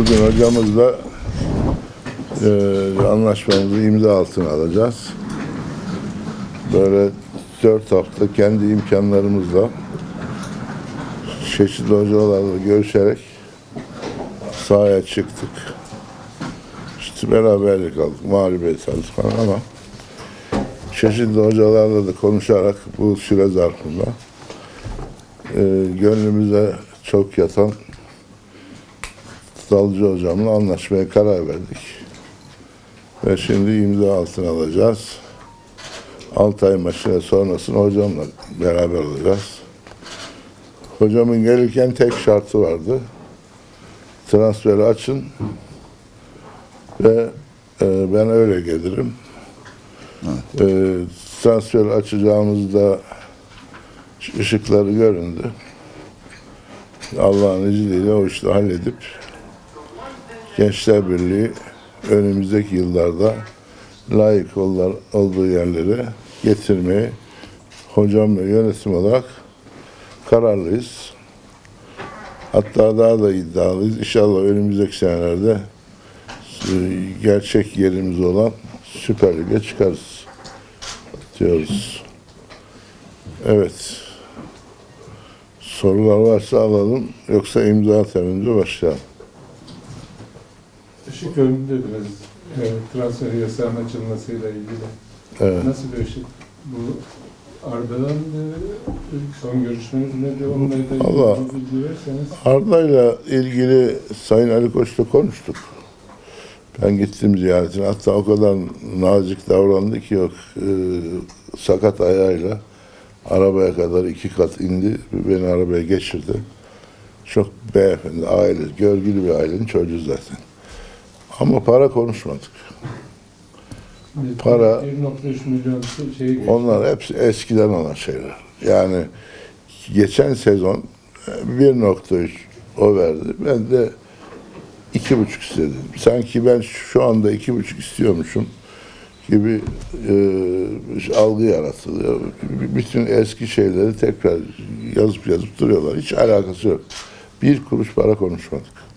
Bugün hocamızla e, anlaşmamızı imza altına alacağız. Böyle dört hafta kendi imkanlarımızla çeşitli hocalarla görüşerek sahaya çıktık. İşte beraberlik aldık, mağlubiyet aldık falan ama çeşitli hocalarla da konuşarak bu süre zarfında e, gönlümüze çok yatan Dalcı hocamla anlaşmaya karar verdik. Ve şimdi imza altına alacağız. Altay maçı sonrasında hocamla beraber olacağız. Hocamın gelirken tek şartı vardı. Transferi açın ve e, ben öyle gelirim. E, transferi açacağımızda ışıkları göründü. Allah'ın izniyle o işi halledip Gençler Birliği önümüzdeki yıllarda layık ol- olduğu yerlere getirmeyi hocam ve yönetim olarak kararlıyız. Hatta daha da iddialıyız. İnşallah önümüzdeki senelerde e, gerçek yerimiz olan Süper Lig'e çıkarız diyoruz. Evet. Sorular varsa alalım. Yoksa imza temince başlayalım. Işık önünde biraz e, transfer yasağının açılmasıyla ilgili. Evet. Nasıl bir ışık? Bu Arda'dan son görüşmeniz nedir? Onunla ilgili Allah. bilgi verseniz. Arda'yla ilgili Sayın Ali Koç'la konuştuk. Ben gittim ziyaretine. Hatta o kadar nazik davrandı ki yok e, sakat ayağıyla arabaya kadar iki kat indi. Beni arabaya geçirdi. Çok beyefendi, aile, görgülü bir ailenin çocuğu zaten. Ama para konuşmadık. Para- 1.3 milyon şey. Onlar hepsi eskiden olan şeyler. Yani geçen sezon e, 1.3 o verdi. Ben de iki buçuk istedim. Sanki ben şu anda iki buçuk istiyormuşum gibi e, algı yaratılıyor. Bütün eski şeyleri tekrar yazıp yazıp duruyorlar. Hiç alakası yok. Bir kuruş para konuşmadık.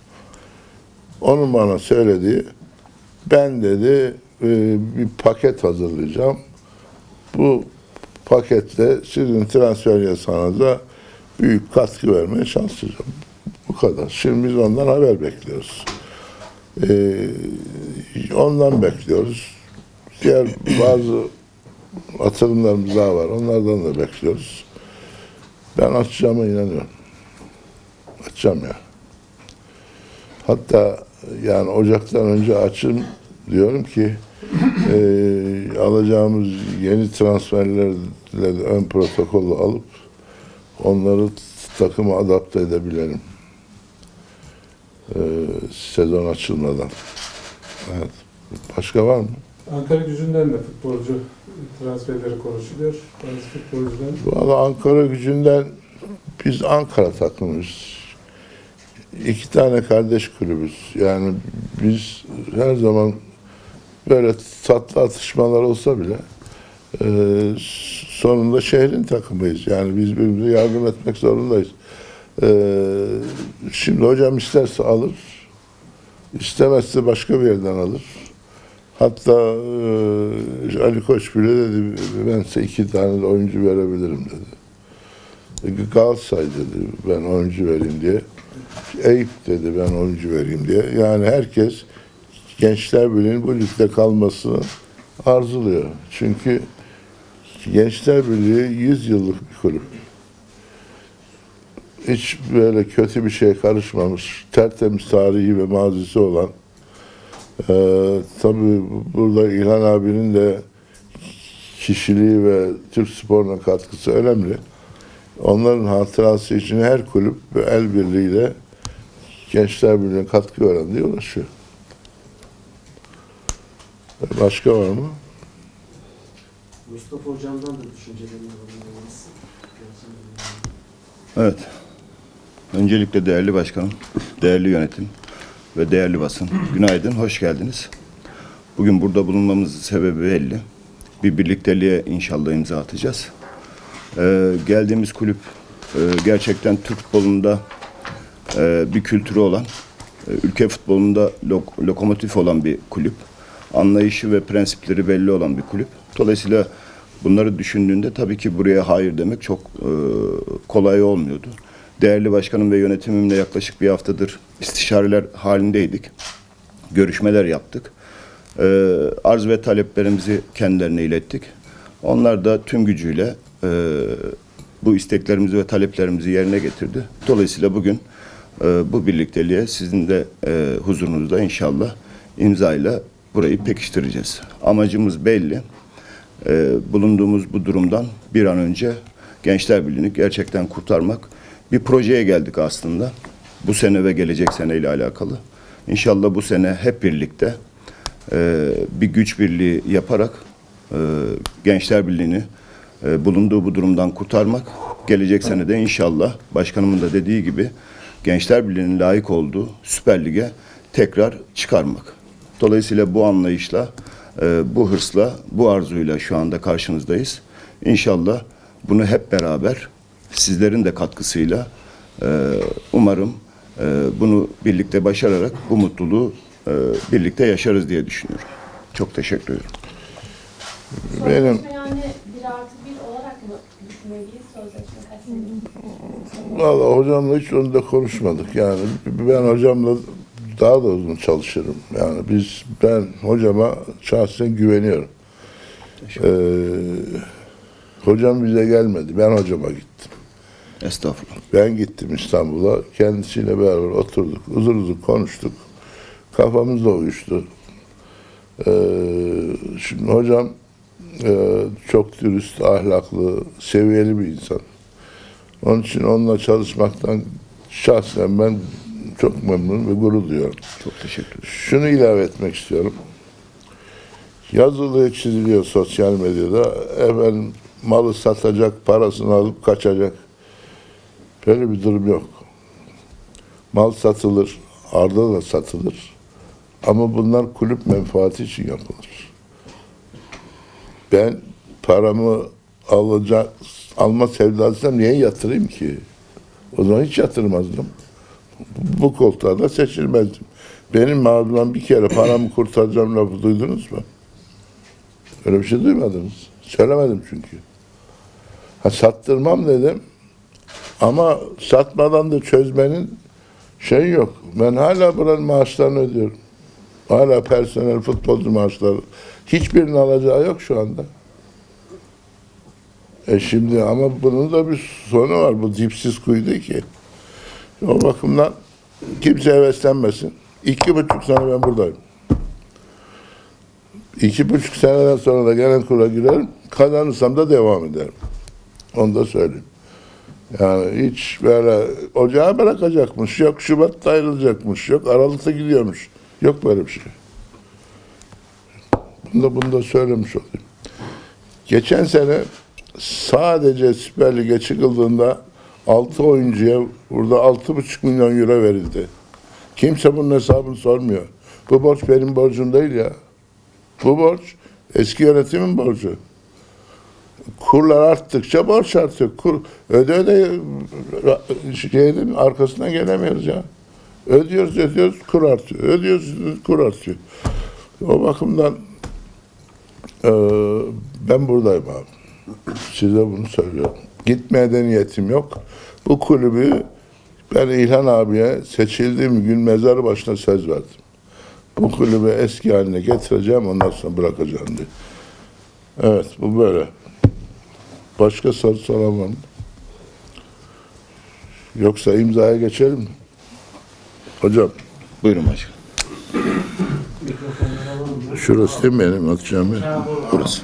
Onun bana söylediği ben dedi e, bir paket hazırlayacağım. Bu pakette sizin transfer yasağınıza büyük katkı vermeye çalışacağım. Bu kadar. Şimdi biz ondan haber bekliyoruz. Ee, ondan bekliyoruz. Diğer bazı atılımlarımız daha var. Onlardan da bekliyoruz. Ben açacağıma inanıyorum. Açacağım ya. Hatta yani Ocak'tan önce açın diyorum ki e, alacağımız yeni transferlerle de ön protokolü alıp onları takıma adapte edebilelim. E, sezon açılmadan. Evet. Başka var mı? Ankara gücünden de futbolcu transferleri konuşuluyor. Bazı futbolcuların Valla Ankara gücünden biz Ankara takımıyız. İki tane kardeş kulübüz. Yani biz her zaman böyle tatlı atışmalar olsa bile e, sonunda şehrin takımıyız. Yani biz birbirimize yardım etmek zorundayız. E, şimdi hocam isterse alır, istemezse başka bir yerden alır. Hatta e, Ali Koç bile dedi ben size iki tane de oyuncu verebilirim dedi. E, Galatasaray dedi ben oyuncu vereyim diye. Eyüp dedi ben oyuncu vereyim diye. Yani herkes Gençler Birliği'nin bu ligde kalmasını arzuluyor. Çünkü Gençler Birliği 100 yıllık bir kulüp. Hiç böyle kötü bir şey karışmamış, tertemiz tarihi ve mazisi olan ee, tabii burada İlhan abinin de kişiliği ve Türk sporuna katkısı önemli. Onların hatırası için her kulüp el birliğiyle Gençler Birliği'ne katkı veren diye ulaşıyor. Başka var mı? Mustafa Hocam'dan da düşüncelerini alabiliriz. Evet. Öncelikle değerli başkanım, değerli yönetim ve değerli basın. Günaydın, hoş geldiniz. Bugün burada bulunmamızın sebebi belli. Bir birlikteliğe inşallah imza atacağız. Ee, geldiğimiz kulüp e, gerçekten Türk futbolunda e, bir kültürü olan e, ülke futbolunda lok- lokomotif olan bir kulüp. Anlayışı ve prensipleri belli olan bir kulüp. Dolayısıyla bunları düşündüğünde tabii ki buraya hayır demek çok e, kolay olmuyordu. Değerli başkanım ve yönetimimle yaklaşık bir haftadır istişareler halindeydik. Görüşmeler yaptık. E, arz ve taleplerimizi kendilerine ilettik. Onlar da tüm gücüyle e, bu isteklerimizi ve taleplerimizi yerine getirdi. Dolayısıyla bugün bu birlikteliğe sizin de e, huzurunuzda inşallah imzayla burayı pekiştireceğiz. Amacımız belli. E, bulunduğumuz bu durumdan bir an önce Gençler Birliği'ni gerçekten kurtarmak. Bir projeye geldik aslında. Bu sene ve gelecek sene ile alakalı. İnşallah bu sene hep birlikte e, bir güç birliği yaparak e, Gençler Birliği'ni bulunduğu bu durumdan kurtarmak. Gelecek sene de inşallah başkanımın da dediği gibi Gençler Birliği'nin layık olduğu Süper Lig'e tekrar çıkarmak. Dolayısıyla bu anlayışla, e, bu hırsla, bu arzuyla şu anda karşınızdayız. İnşallah bunu hep beraber sizlerin de katkısıyla e, umarım e, bunu birlikte başararak bu mutluluğu birlikte yaşarız diye düşünüyorum. Çok teşekkür ederim. Benim- yani bir artı olarak mı sözleşme? Valla hocamla hiç onu da konuşmadık. Yani ben hocamla daha da uzun çalışırım. Yani biz ben hocama şahsen güveniyorum. Ee, hocam bize gelmedi. Ben hocama gittim. Estağfurullah. Ben gittim İstanbul'a. Kendisiyle beraber oturduk. Uzun uzun konuştuk. Kafamız da uyuştu. Ee, şimdi hocam çok dürüst, ahlaklı, seviyeli bir insan. Onun için onunla çalışmaktan şahsen ben çok memnun ve gurur duyuyorum. Çok teşekkür ederim. Şunu ilave etmek istiyorum. Yazılıyor, çiziliyor sosyal medyada. Efendim malı satacak, parasını alıp kaçacak. Böyle bir durum yok. Mal satılır, arda da satılır. Ama bunlar kulüp menfaati için yapılır. Ben paramı alacak, alma sevdasıyla niye yatırayım ki? O zaman hiç yatırmazdım bu koltuğa da seçilmezdim. Benim ağzımdan bir kere paramı kurtaracağım lafı duydunuz mu? Öyle bir şey duymadınız. Söylemedim çünkü. Ha sattırmam dedim. Ama satmadan da çözmenin şey yok. Ben hala buranın maaşlarını ödüyorum. Hala personel futbolcu maaşları. Hiçbirinin alacağı yok şu anda. E şimdi ama bunun da bir sonu var. Bu dipsiz kuyudu ki. O bakımdan kimse heveslenmesin. İki buçuk sene ben buradayım. İki buçuk seneden sonra da gelen kura girerim. Kazanırsam da devam ederim. Onu da söyleyeyim. Yani hiç böyle ocağa bırakacakmış, yok Şubat'ta ayrılacakmış, yok Aralık'ta gidiyormuş. Yok böyle bir şey. Bunu da, bunu da söylemiş olayım. Geçen sene sadece Süper Lig'e çıkıldığında 6 oyuncuya burada 6,5 milyon euro verildi. Kimse bunun hesabını sormuyor. Bu borç benim borcum değil ya. Bu borç eski yönetimin borcu. Kurlar arttıkça borç artıyor. Kur, öde öde şeyin arkasına gelemiyoruz ya. Ödüyoruz ödüyoruz kur artıyor. Ödüyoruz kur artıyor. O bakımdan eee, ben buradayım abi. Size bunu söylüyorum. Gitmeye de niyetim yok. Bu kulübü ben İlhan abiye seçildiğim gün mezar başına söz verdim. Bu kulübü eski haline getireceğim ondan sonra bırakacağım diye. Evet bu böyle. Başka soru mı? Yoksa imzaya geçelim mi? Hocam Buyurun başkanım. Şurası değil mi benim atacağım yer? Burası.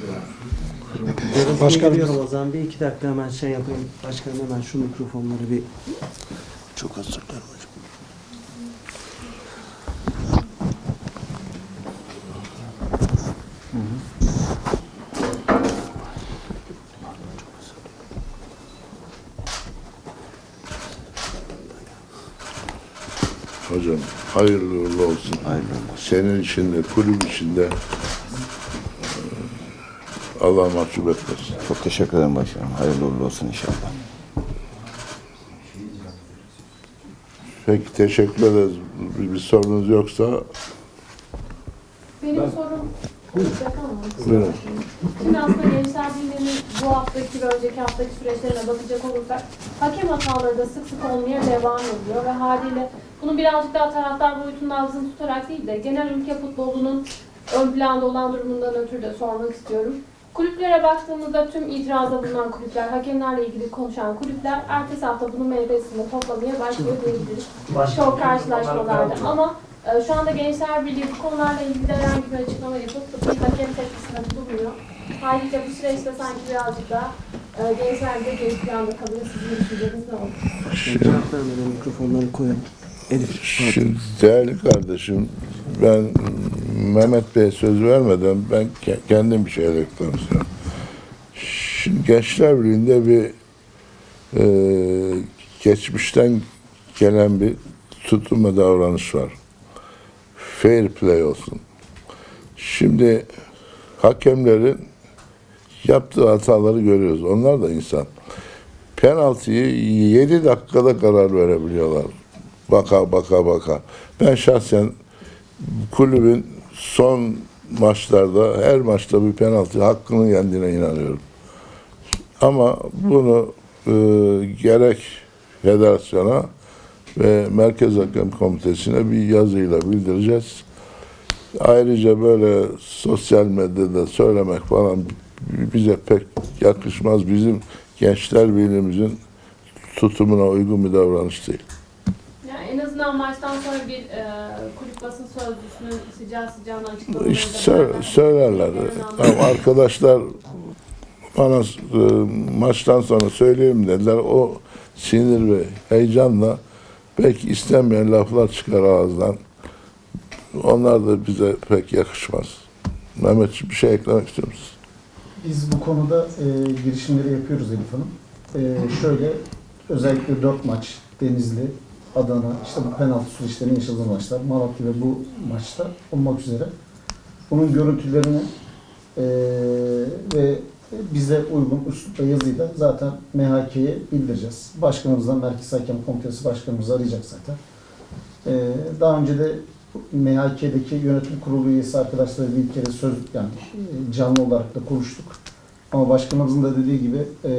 Başkanım. Geliyorum o zaman bir iki dakika hemen şey yapayım. Başkanım hemen şu mikrofonları bir Çok özür dilerim hocam. Hocam hayırlı uğurlu olsun. Hayırlı Senin için de kulüp için de eee, Allah mahcup etmesin. Çok teşekkür ederim başkanım. Hayırlı uğurlu olsun inşallah. Peki teşekkür ederiz. Bir, bir sorunuz yoksa Benim Ben- sorum. Buyurun. Şimdi aslında Gençler Birliği'nin bu haftaki ve önceki haftaki süreçlerine bakacak olursak hakem hataları da sık sık olmaya devam ediyor ve haliyle bunu birazcık daha taraftar boyutunda ağzını tutarak değil de genel ülke futbolunun ön planda olan durumundan ötürü de sormak istiyorum. Kulüplere baktığımızda tüm itiraza bulunan kulüpler, hakemlerle ilgili konuşan kulüpler ertesi hafta bunun meyvesini toplamaya başlıyor diyebiliriz. Çok karşılaşmalarda ama e, şu anda Gençler Birliği bu konularla ilgili de herhangi bir açıklama yapıp bir hakem tepkisinde bulunmuyor. Haliyle bu süreçte sanki birazcık daha e, Gençler Birliği geri planda kalıyor. Sizin düşünceniz ne Cevap vermeden mikrofonları koyalım. Elif. şimdi değerli kardeşim ben Mehmet Bey'e söz vermeden ben ke- kendim bir şey eklemek istiyorum. Şimdi Gençler Birliği'nde bir e, geçmişten gelen bir tutum ve davranış var. Fair play olsun. Şimdi hakemlerin yaptığı hataları görüyoruz. Onlar da insan. Penaltıyı 7 dakikada karar verebiliyorlar. Baka baka baka. Ben şahsen kulübün son maçlarda her maçta bir penaltı hakkının yendiğine inanıyorum. Ama bunu e, gerek federasyona ve Merkez Hakem Komitesi'ne bir yazıyla bildireceğiz. Ayrıca böyle sosyal medyada söylemek falan bize pek yakışmaz. Bizim gençler birliğimizin tutumuna uygun bir davranış değil. Maçtan sonra bir e, kulüp basın sözcüsünün sıcağı sıcağına açıklamaları İşte sö- söylerler. Tamam, arkadaşlar bana e, maçtan sonra söyleyeyim dediler. O sinir ve heyecanla belki istenmeyen laflar çıkar ağızdan. Onlar da bize pek yakışmaz. Mehmet bir şey eklemek istiyor musun? Biz bu konuda e, girişimleri yapıyoruz Elif Hanım. E, şöyle özellikle dört maç Denizli, Adana, işte bu penaltı süreçlerinin yaşadığı maçlar, Malatya ve bu maçta olmak üzere bunun görüntülerini e, ve bize uygun üslupla yazıyla zaten MHK'ye bildireceğiz. Başkanımızdan Merkez Hakem Komitesi Başkanımızı arayacak zaten. E, daha önce de MHK'deki yönetim kurulu üyesi arkadaşlarla bir kere söz yani e, canlı olarak da konuştuk. Ama başkanımızın da dediği gibi e,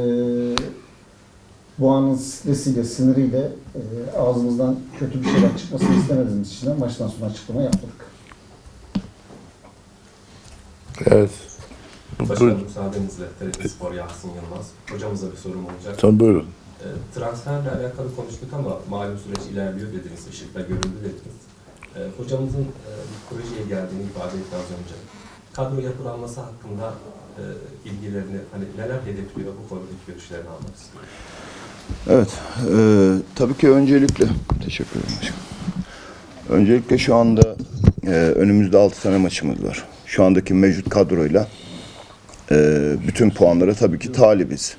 bu anın stresiyle, siniriyle e, ağzımızdan kötü bir şeyler çıkmasını istemediğimiz için de maçtan sonra açıklama yapmadık. Evet. Başkanım Buyurun. müsaadenizle TRT Spor Yasin Yılmaz. Hocamıza bir sorum olacak. Tamam buyurun. E, transferle alakalı konuştuk ama malum süreç ilerliyor dediniz, ışıkla görüldü dediniz. E, hocamızın e, projeye geldiğini ifade etti az önce. Kadro yapılanması hakkında e, ilgilerini, hani neler hedefliyor bu konudaki görüşlerini almak istiyorum. Evet, e, tabii ki öncelikle, teşekkür ederim başkanım. Öncelikle şu anda e, önümüzde 6 tane maçımız var. Şu andaki mevcut kadroyla e, bütün puanlara tabii ki talibiz.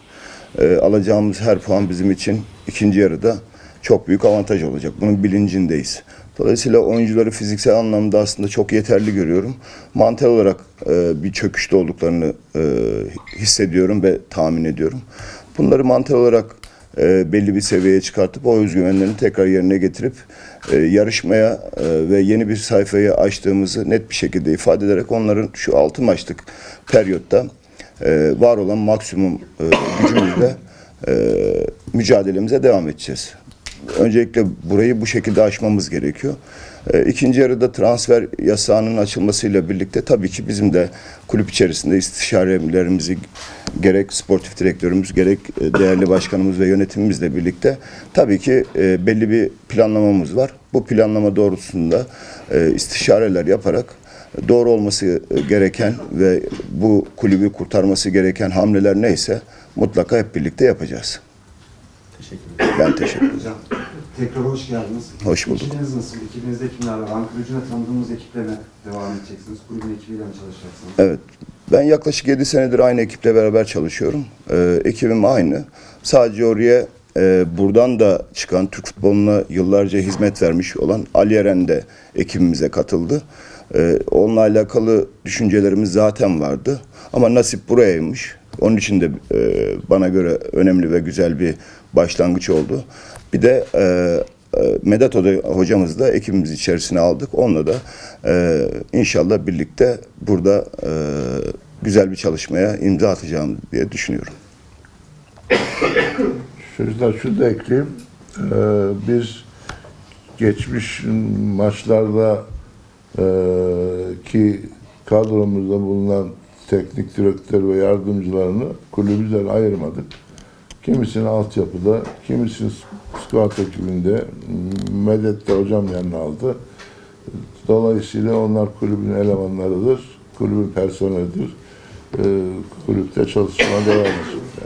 E, alacağımız her puan bizim için ikinci yarıda çok büyük avantaj olacak. Bunun bilincindeyiz. Dolayısıyla oyuncuları fiziksel anlamda aslında çok yeterli görüyorum. Mantel olarak e, bir çöküşte olduklarını e, hissediyorum ve tahmin ediyorum. Bunları mantel olarak e, belli bir seviyeye çıkartıp o özgüvenlerini tekrar yerine getirip e, yarışmaya e, ve yeni bir sayfayı açtığımızı net bir şekilde ifade ederek onların şu altı maçlık periyotta var olan maksimum gücümüzle e, mücadelemize devam edeceğiz. Öncelikle burayı bu şekilde aşmamız gerekiyor. E, İkinci yarıda transfer yasağının açılmasıyla birlikte tabii ki bizim de kulüp içerisinde istişarelerimizi gerek sportif direktörümüz gerek e, değerli başkanımız ve yönetimimizle birlikte tabii ki e, belli bir planlamamız var. Bu planlama doğrultusunda istişareler yaparak doğru olması gereken ve bu kulübü kurtarması gereken hamleler neyse mutlaka hep birlikte yapacağız. Teşekkür ederim. Ben teşekkür ederim. Tekrar hoş geldiniz. Hoş bulduk. Ekibiniz nasıl? Ekibinizde kimler var? Ankara Gücü'ne tanıdığımız ekiple mi devam edeceksiniz? Kulübün ekibiyle mi çalışacaksınız? Evet. Ben yaklaşık 7 senedir aynı ekiple beraber çalışıyorum. Ee, ekibim aynı. Sadece oraya e, buradan da çıkan Türk futboluna yıllarca hizmet vermiş olan Ali Eren de ekibimize katıldı. Ee, onunla alakalı düşüncelerimiz zaten vardı. Ama nasip burayaymış. Onun için de e, bana göre önemli ve güzel bir başlangıç oldu. Bir de e, e, Medet Hoca- hocamız da ekibimiz içerisine aldık. Onunla da e, inşallah birlikte burada e, güzel bir çalışmaya imza atacağım diye düşünüyorum. Çocuklar şunu da ekleyeyim. Ee, biz geçmiş maçlarda e, ki kadromuzda bulunan teknik direktör ve yardımcılarını kulübümüzden ayırmadık. Kimisini altyapıda, kimisini squat ekibinde, Medet de hocam yanına aldı. Dolayısıyla onlar kulübün elemanlarıdır, kulübün personelidir. Ee, kulüpte çalışmaya devam edecekler.